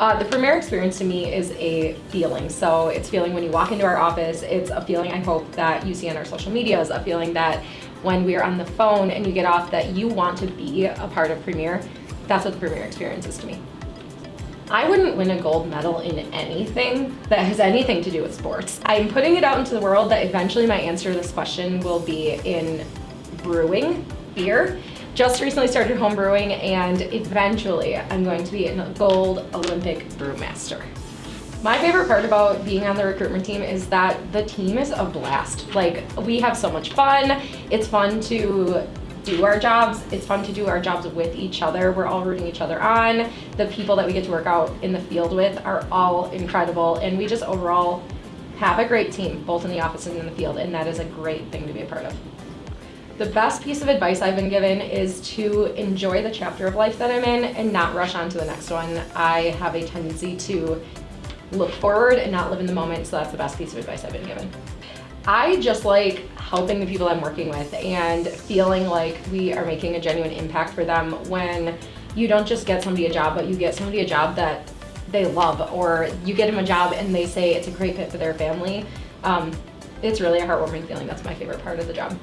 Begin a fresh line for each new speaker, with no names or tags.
Uh, the Premier experience to me is a feeling. So it's feeling when you walk into our office. It's a feeling I hope that you see on our social medias, a feeling that when we are on the phone and you get off that you want to be a part of Premier. That's what the Premier experience is to me. I wouldn't win a gold medal in anything that has anything to do with sports. I'm putting it out into the world that eventually my answer to this question will be in brewing beer. Just recently started home brewing and eventually I'm going to be a gold Olympic brewmaster. My favorite part about being on the recruitment team is that the team is a blast. Like, we have so much fun. It's fun to do our jobs. It's fun to do our jobs with each other. We're all rooting each other on. The people that we get to work out in the field with are all incredible. And we just overall have a great team, both in the office and in the field. And that is a great thing to be a part of. The best piece of advice I've been given is to enjoy the chapter of life that I'm in and not rush on to the next one. I have a tendency to look forward and not live in the moment, so that's the best piece of advice I've been given. I just like helping the people I'm working with and feeling like we are making a genuine impact for them when you don't just get somebody a job, but you get somebody a job that they love or you get them a job and they say it's a great fit for their family. Um, it's really a heartwarming feeling. That's my favorite part of the job.